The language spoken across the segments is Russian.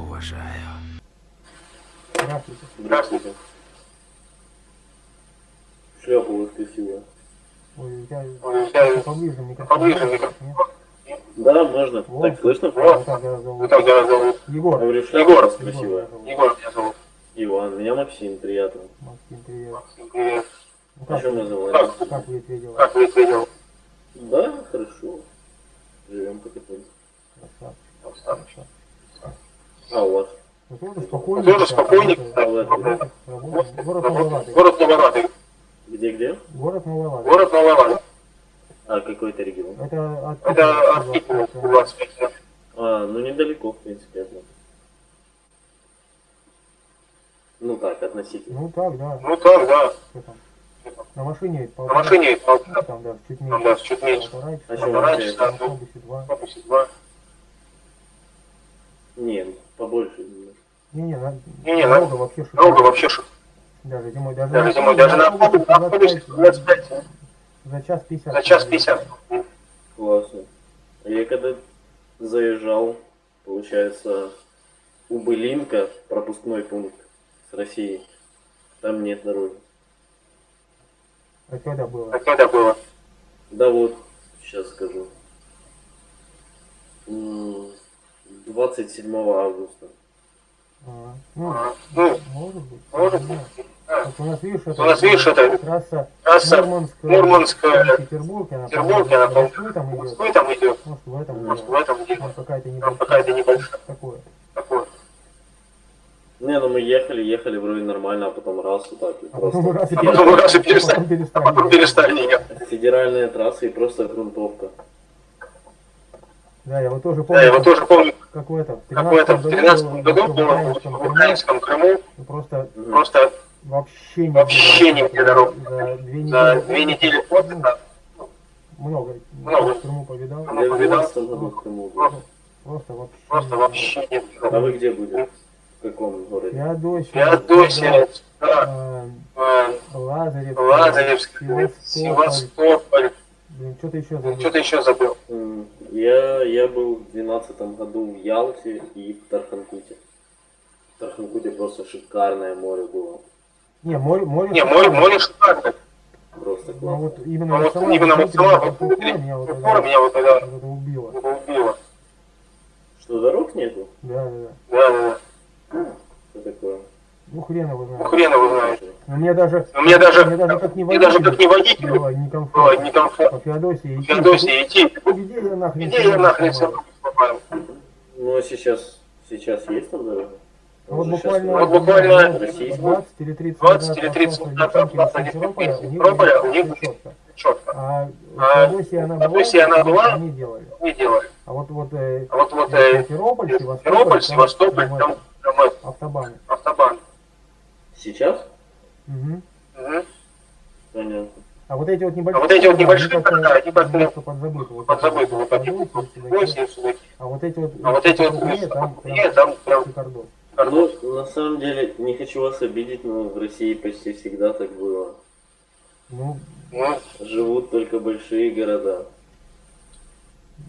уважаю. Здравствуйте. Здравствуйте. Шляпа у вас красивая. Ой, я Ой, я- поближе микрофон. Поближе микрофон. Да, можно. Вот. Так слышно? Вот так я зовут. Как тебя зовут? Егор. Говорю, у вас Егор красивая. меня зовут. Егор меня зовут. Иван, меня Максим, приятно. Максим, привет. Привет. Ну, А как, что мы называем? как вы это дела? Как вы видел? Да, хорошо. Живем потихоньку. Красавчик. А у вас? Ну, тоже. Работаем. Город Новолады. Город Новолады. Где-где? Город Новолады. Город Новолады. А какой это регион? Это от Это от Питера, Питера, 25 километров. А, ну недалеко, в принципе, от нас. Ну так, относительно. Ну так, да. Ну так, да. Там? На машине На полтора- машине полтора, Там, да, чуть там, меньше. да, чуть меньше. Полтора часа. На да, автобусе два. автобусе два. Не, побольше. Не-не, на... Не-не, дорога на- вообще шикарная. Дорога вообще шик. Даже зимой, даже, Даже зимой, даже на автобусе, на автобусе 25 За час 50. за час 50. Классно. А Я когда заезжал, получается, у Былинка, пропускной пункт с Россией, там нет дороги. А когда было? А когда было? Да вот, сейчас скажу. М, 27 августа. А, ну, Ну, может быть. может быть. Вот у нас, видишь, это, У нас, видишь, это трасса трасса Мурманск, Мурманск, э, Петербург, она, Петербург, она, по Москвы там идет. Москвы там идет. Может, в этом Может, в этом дело. Там какая-то Там небольшая. небольшая. Такое. Такое. Не, ну мы ехали, ехали вроде нормально, а потом раз вот так. и А потом просто. раз и А потом раз и перестали. потом перестали. А потом перестали ехать. Федеральная трасса и просто грунтовка. Да, я вот тоже Да, помню, я вот тоже помню, как в этом, в как в этом, в 13 году было в Украинском Крыму, просто просто вообще не Вообще не где дорог. За две недели, за две недели ну, отдыха много, Много. в Крыму повидал, Я в 12 году в Крыму просто вообще. Просто не вообще нет. А вы где были? В каком городе? Феодосия, Феодосия, да, э, э, Лазарев, Лазаревск, Севастополь, Севастополь. блин, что-то еще забыл. Что-то еще забыл. Я, я был в 12 году в Ялте и в Тарханкуте. В Тарханкуте просто шикарное море было. Не, море, море. Не, море, море шикарное. Просто Ну классно. вот именно Ну, вот вот сама именно вот сама вот вот меня вот это- меня вот это убила. убила. Что, дорог нету? Да, да, да. Да, да, да. Что такое? Ну хрен его Ну, знает. хрен его знает. Но мне даже, Но мне даже, мне даже как не мне даже как не водителю было было некомфортно. некомфортно. По Феодосии идти. Феодосии идти. Где я нахрен? Где я нахрен сама? все попал? Ну, а сейчас, сейчас есть там дорога? А Вот буквально, вот буквально ну, 20 или 30 20 или 30 минут минут назад из Симферополя, у них всё четко. А А в Феодосии она была, она была, они делали. Не делали. А вот вот э, А вот, вот э, Симферополь, Симферополь, Севастополь, там, там, э, автобаны. Сейчас? Мгм. Угу. Понятно. А вот эти вот небольшие, А вот эти вот небольшие они города, они как-то подзабыты. Вот Подзабыты, вот Судаки. А вот эти вот, А вот эти вот крупнее, там прям там прям шикардос. Ну, на самом деле, не хочу вас обидеть, но в России почти всегда так было. Ну, Ну, живут только большие города.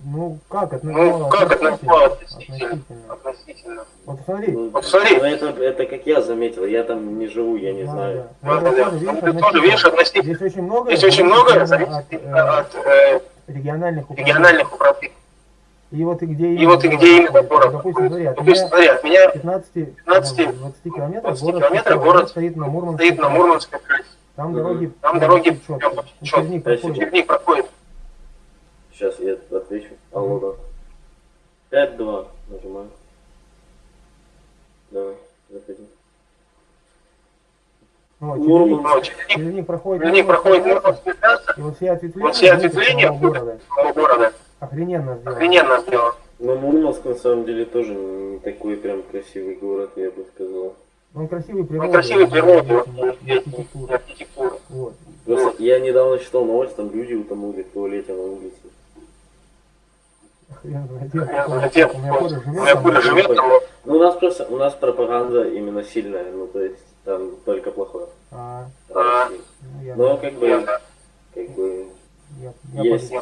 Ну как? Ну, как это назвало относительно? Относительно. Относительно. Вот смотри. Ну, смотри. Ну, это, это как я заметил, я там не живу, я не да, знаю. да. Ну, Да, да, тоже, видишь, Ну, ты тоже видишь относительно. относительно. Здесь очень много, Здесь очень много зависит от э, от э, региональных управлений. региональных управлений. И вот и где И вот и где именно город. Допустим, смотри, от Допустим, меня смотри, от меня 15, 15, 20 километров 20 город, километров город стоит на Мурманской стоит на. Мурманской трассе. Там дороги Там дороги. Черник проходит. Проходит. Сейчас я отвечу. Алло, да. 5-2 нажимаю. Давай, заходи. Ну, Мурманск. Черник, Черник проходит, проходит Мурманская трасса, Мурманскую трассу и вот все ответвления, Вот все ответвления города. города. Охрененно сделано. Охрененно сделано. Но Мурманск на самом деле тоже не такой прям красивый город, я бы сказал. Он красивый Он красивый природой, очень, вот, и архитектура. архитектура. Вот. Просто я недавно читал новость, там люди утонули в туалете на улице. Я где- У меня У живет меня там, куря живет. Ну, у нас просто, у нас пропаганда именно сильная, ну, то есть, там только плохое. А, А. ну, Но, как бы, Я, как бы, я, я, есть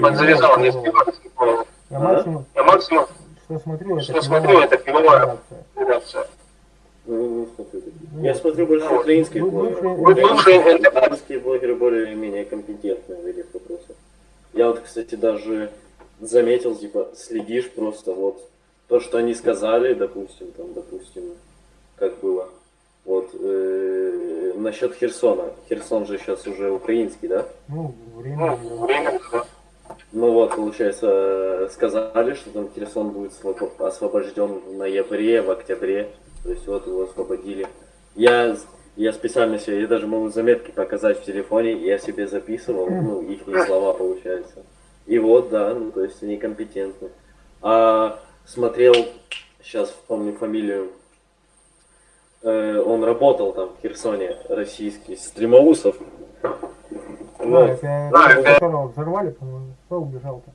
подзавязал. несколько я максимум, Я максимум что смотрю, это Что смотрю, это пивовая пивовая. реакция. Ну, не смотрю такие. Ну, Я смотрю больше ну, украинских блогеров. Бывшие это- Украинские блогеры более-менее компетентны в этих вопросах. Я вот, кстати, даже заметил, типа, следишь просто вот то, что они сказали, допустим, там, допустим, как было. Вот, э, насчет Херсона. Херсон же сейчас уже украинский, да? Ну, время. Ну. Ну вот, получается, сказали, что там Херсон будет свобо- освобожден в ноябре, в октябре. То есть вот его освободили. Я, я специально себе, я даже могу заметки показать в телефоне, я себе записывал, ну, их слова, получается. И вот, да, ну, то есть они компетентны. А смотрел, сейчас помню фамилию, э, он работал там в Херсоне, российский, Стримоусов. Да, Вот. это, Да, это это- которого взорвали, по-моему, кто убежал-то?